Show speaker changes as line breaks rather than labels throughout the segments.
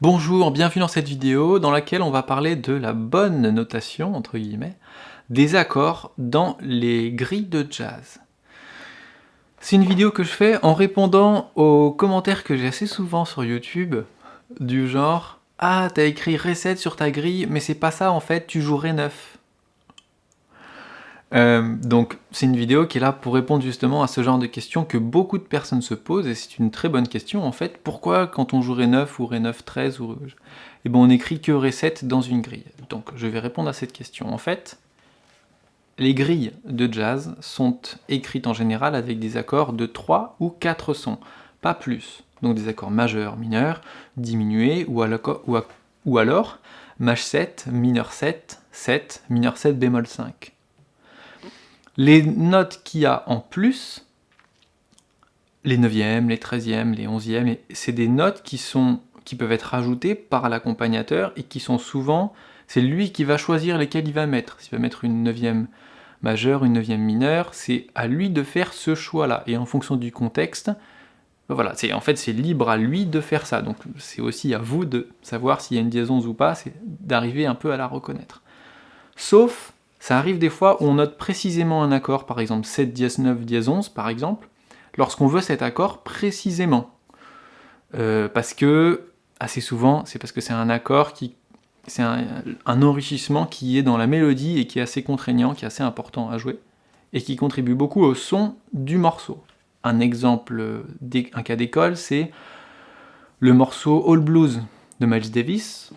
Bonjour, bienvenue dans cette vidéo dans laquelle on va parler de la bonne notation, entre guillemets, des accords dans les grilles de jazz. C'est une vidéo que je fais en répondant aux commentaires que j'ai assez souvent sur YouTube, du genre « Ah, t'as écrit Ré7 sur ta grille, mais c'est pas ça en fait, tu joues Ré9 ». Euh, donc c'est une vidéo qui est là pour répondre justement à ce genre de questions que beaucoup de personnes se posent, et c'est une très bonne question en fait. Pourquoi quand on joue Ré9 ou Ré9 13, ou... eh ben, on écrit que Ré7 dans une grille? Donc je vais répondre à cette question. En fait, les grilles de jazz sont écrites en général avec des accords de 3 ou 4 sons, pas plus. Donc des accords majeurs, mineurs, diminués, ou, alors maj 7, mineur 7, 7, mineur 7 bémol 5. Les notes qu'il y a en plus, les 9e, les 13e, les 11e, c'est des notes qui, sont, qui peuvent être ajoutées par l'accompagnateur et qui sont souvent, c'est lui qui va choisir lesquelles il va mettre. S'il va mettre une 9e majeure, une 9e mineure, c'est à lui de faire ce choix-là. Et en fonction du contexte, voilà, en fait c'est libre à lui de faire ça. Donc c'est aussi à vous de savoir s'il y a une diason ou pas, c'est d'arriver un peu à la reconnaître. Sauf ça arrive des fois où on note précisément un accord, par exemple 7 dièse 9 dièse 11 par exemple, lorsqu'on veut cet accord précisément. Euh, parce que, assez souvent, c'est parce que c'est un accord qui... c'est un, enrichissement qui est dans la mélodie et qui est assez contraignant, qui est assez important à jouer, et qui contribue beaucoup au son du morceau. Un exemple, un cas d'école, c'est le morceau All Blues de Miles Davis.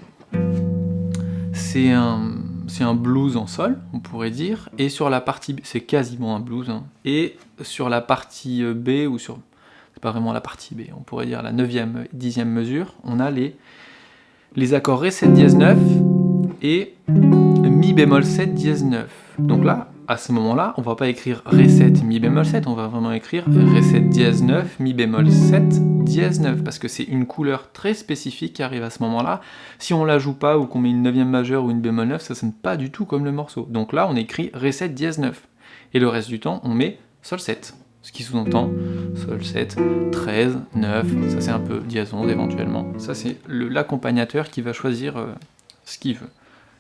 C'est un c'est un blues en sol, on pourrait dire, et sur la partie, c'est quasiment un blues, hein. et sur la partie euh, B, ou sur, c'est pas vraiment la partie B, on pourrait dire la 9e, 10e mesure, on a les, les accords Ré 7 dièse 9 et Mi bémol 7 dièse 9. Donc là, à ce moment-là, on va pas écrire Ré7, Mi bémol 7, on va vraiment écrire Ré7 dièse 9, Mi bémol 7, dièse 9, parce que c'est une couleur très spécifique qui arrive à ce moment-là. Si on la joue pas, ou qu'on met une 9 majeure ou une bémol 9, ça sonne pas du tout comme le morceau. Donc là, on écrit Ré7 dièse 9. Et le reste du temps, on met Sol 7. Ce qui sous-entend Sol 7, 13, 9, ça c'est un peu dièse 11 éventuellement. Ça c'est l'accompagnateur qui va choisir euh, ce qu'il veut.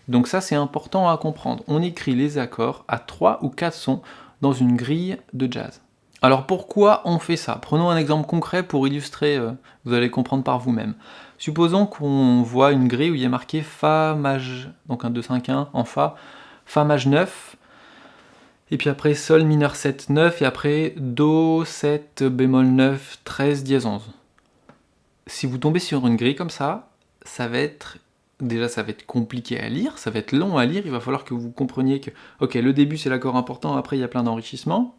Donc ça c'est important à comprendre. On écrit les accords à 3 ou 4 sons dans une grille de jazz. Alors pourquoi on fait ça? Prenons un exemple concret pour illustrer, euh, vous allez comprendre par vous-même. Supposons qu'on voit une grille où il a marqué Fa maj, donc un 2, 5, 1 en Fa, Fa maj 9, et puis après Sol mineur 7, 9, et après Do 7 bémol 9, 13 dièse 11. Si vous tombez sur une grille comme ça, ça va être déjà ça va être compliqué à lire, ça va être long à lire, il va falloir que vous compreniez que, ok, le début c'est l'accord important, après il y a plein d'enrichissements,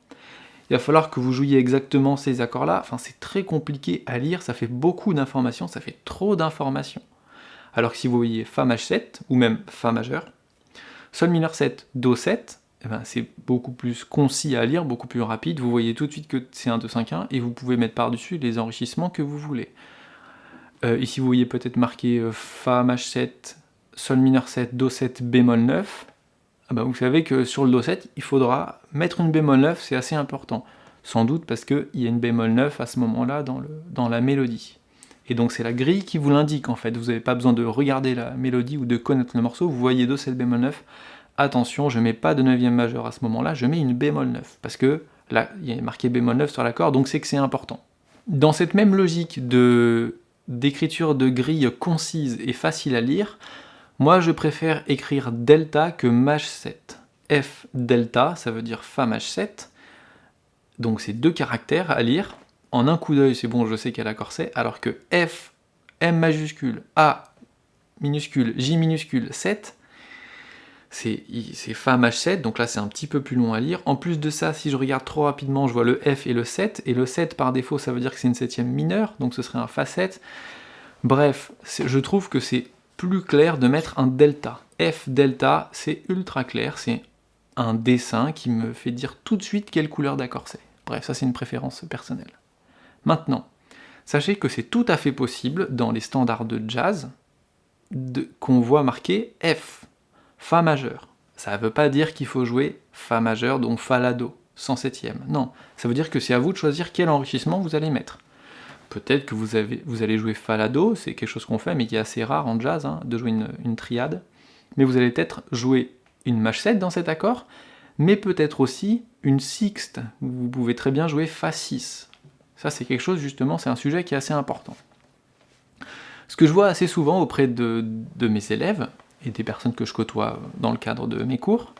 il va falloir que vous jouiez exactement ces accords-là, enfin c'est très compliqué à lire, ça fait beaucoup d'informations, ça fait trop d'informations. Alors que si vous voyez Fa maj 7, ou même Fa majeur, Sol mineur 7, Do 7, eh ben, c'est beaucoup plus concis à lire, beaucoup plus rapide, vous voyez tout de suite que c'est un 2, 5, 1, et vous pouvez mettre par-dessus les enrichissements que vous voulez. Euh, ici, vous voyez peut-être marqué euh, Fa maj 7, Sol mineur 7, Do 7, bémol 9. Ah bah, vous savez que sur le Do 7, il faudra mettre une bémol 9, c'est assez important. Sans doute parce qu'il y a une bémol 9 à ce moment-là dans, la mélodie. Et donc c'est la grille qui vous l'indique en fait, vous n'avez pas besoin de regarder la mélodie ou de connaître le morceau, vous voyez Do 7 bémol 9, attention, je mets pas de 9e majeur à ce moment-là, je mets une bémol 9, parce que là, il y a marqué bémol 9 sur l'accord, donc c'est que c'est important. Dans cette même logique de d'écriture de grille concise et facile à lire, moi je préfère écrire delta que maj 7. F delta, ça veut dire Fa maj 7, donc c'est deux caractères à lire. En un coup d'œil, c'est bon, je sais quel accord c'est, alors que F, M majuscule, A minuscule, J minuscule, 7, c'est Fa maj 7, donc là c'est un petit peu plus long à lire. En plus de ça, si je regarde trop rapidement, je vois le F et le 7, et le 7 par défaut ça veut dire que c'est une septième mineure, donc ce serait un Fa 7. Bref, je trouve que c'est plus clair de mettre un delta. F delta, c'est ultra clair, c'est un dessin qui me fait dire tout de suite quelle couleur d'accord c'est. Bref, ça c'est une préférence personnelle. Maintenant, sachez que c'est tout à fait possible dans les standards de jazz qu'on voit marqué F Fa majeur. Ça ne veut pas dire qu'il faut jouer Fa majeur, donc Fa la Do, 107 septième. Non, ça veut dire que c'est à vous de choisir quel enrichissement vous allez mettre. peut-être que vous, allez jouer Fa-La-Do, c'est quelque chose qu'on fait, mais qui est assez rare en jazz, hein, de jouer une, triade. Mais vous allez peut-être jouer une Maj 7 dans cet accord, mais peut-être aussi une sixte. Vous pouvez très bien jouer Fa6. Ça, c'est quelque chose, justement, c'est un sujet qui est assez important. Ce que je vois assez souvent auprès de, mes élèves, et des personnes que je côtoie dans le cadre de mes cours,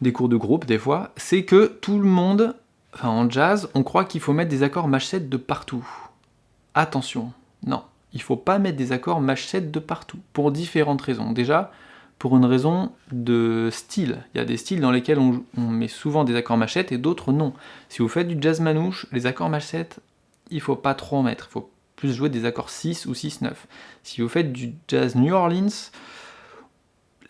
des cours de groupe des fois, c'est que tout le monde, enfin en jazz, on croit qu'il faut mettre des accords Maj 7 de partout. Attention, non, il ne faut pas mettre des accords Maj 7 de partout, pour différentes raisons. Déjà, pour une raison de style. Il y a des styles dans lesquels on, met souvent des accords machettes et d'autres non. Si vous faites du jazz manouche, les accords machettes, il faut pas trop en mettre. Il faut plus jouer des accords 6 ou 6-9. Si vous faites du jazz New Orleans,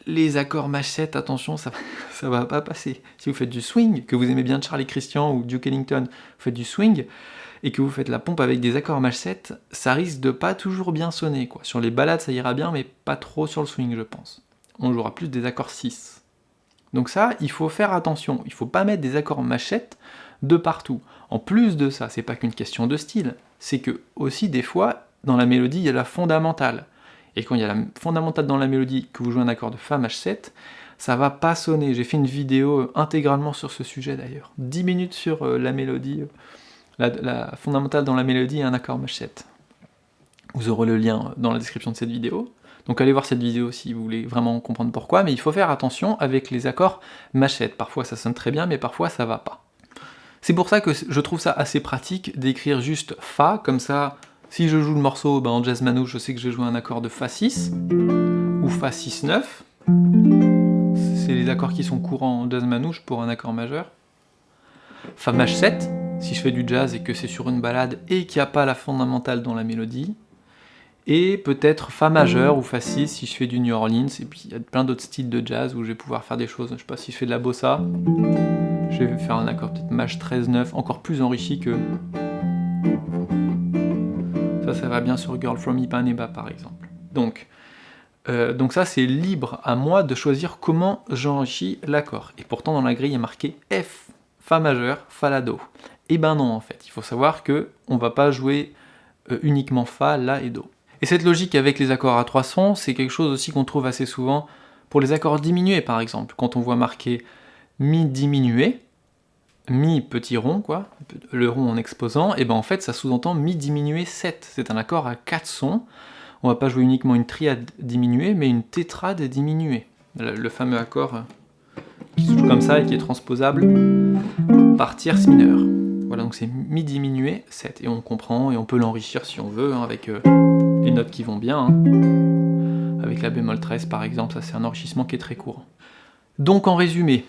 les accords machettes, attention, ça, ça va pas passer. Si vous faites du swing, que vous aimez bien Charlie Christian ou Duke Ellington, vous faites du swing, et que vous faites la pompe avec des accords mach ça risque de pas toujours bien sonner. Quoi. Sur les balades, ça ira bien, mais pas trop sur le swing, je pense on jouera plus des accords 6. Donc ça, il faut faire attention, il faut pas mettre des accords machette de partout. En plus de ça, c'est pas qu'une question de style, c'est que aussi des fois, dans la mélodie, il y a la fondamentale. Et quand il y a la fondamentale dans la mélodie, que vous jouez un accord de Fa mach 7, ça va pas sonner. J'ai fait une vidéo intégralement sur ce sujet d'ailleurs. 10 minutes sur euh, la mélodie, euh, la, fondamentale dans la mélodie et un accord mach 7. Vous aurez le lien dans la description de cette vidéo. Donc allez voir cette vidéo si vous voulez vraiment comprendre pourquoi, mais il faut faire attention avec les accords machette. Parfois ça sonne très bien, mais parfois ça va pas. C'est pour ça que je trouve ça assez pratique d'écrire juste Fa, comme ça, si je joue le morceau ben, en jazz manouche, je sais que je vais jouer un accord de Fa 6, ou Fa 6-9, c'est les accords qui sont courants en jazz manouche pour un accord majeur. Fa maj 7, si je fais du jazz et que c'est sur une balade et qu'il n'y a pas la fondamentale dans la mélodie. Et peut-être Fa majeur ou Fa 6 si je fais du New Orleans, et puis il y a plein d'autres styles de jazz où je vais pouvoir faire des choses, je sais pas si je fais de la bossa, je vais faire un accord peut-être Maj 13-9, encore plus enrichi que... Ça, ça va bien sur Girl from Ipanema par exemple. Donc, euh, donc ça c'est libre à moi de choisir comment j'enrichis l'accord. Et pourtant dans la grille il y a marqué F, Fa majeur, Fa la Do. Et eh ben non en fait, il faut savoir que on va pas jouer euh, uniquement Fa, La et Do. Et cette logique avec les accords à trois sons, c'est quelque chose aussi qu'on trouve assez souvent pour les accords diminués par exemple. Quand on voit marqué Mi diminué, Mi petit rond, quoi, le rond en exposant, et ben en fait ça sous-entend Mi diminué 7. C'est un accord à quatre sons. On va pas jouer uniquement une triade diminuée, mais une tétrade diminuée. Le, fameux accord qui se joue comme ça et qui est transposable par tierce mineure. Voilà, donc c'est Mi diminué 7. Et on comprend, et on peut l'enrichir si on veut, hein, avec... Euh, les notes qui vont bien. Hein. Avec la bémol 13 par exemple, ça c'est un enrichissement qui est très court. Donc en résumé,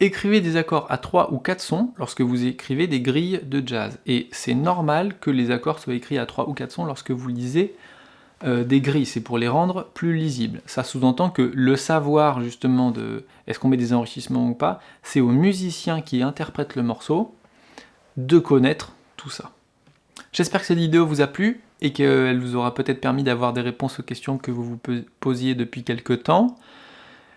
écrivez des accords à 3 ou 4 sons lorsque vous écrivez des grilles de jazz. Et c'est normal que les accords soient écrits à 3 ou 4 sons lorsque vous lisez euh, des grilles, c'est pour les rendre plus lisibles. Ça sous-entend que le savoir justement de est-ce qu'on met des enrichissements ou pas, c'est aux musiciens qui interprètent le morceau de connaître tout ça. J'espère que cette vidéo vous a plu et qu'elle vous aura peut-être permis d'avoir des réponses aux questions que vous vous posiez depuis quelques temps.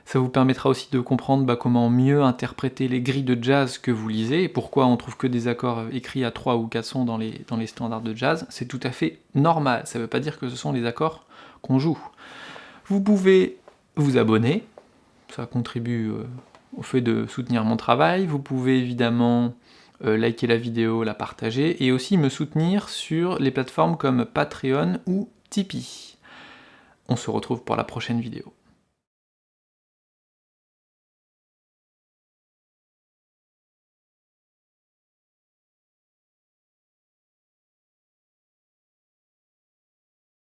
Ça vous permettra aussi de comprendre bah, comment mieux interpréter les grilles de jazz que vous lisez, et pourquoi on trouve que des accords écrits à 3 ou 4 sons dans les, dans les standards de jazz. C'est tout à fait normal, ça ne veut pas dire que ce sont les accords qu'on joue. Vous pouvez vous abonner, ça contribue euh, au fait de soutenir mon travail. Vous pouvez évidemment euh, liker la vidéo, la partager, et aussi me soutenir sur les plateformes comme Patreon ou Tipeee. On se retrouve pour la prochaine vidéo.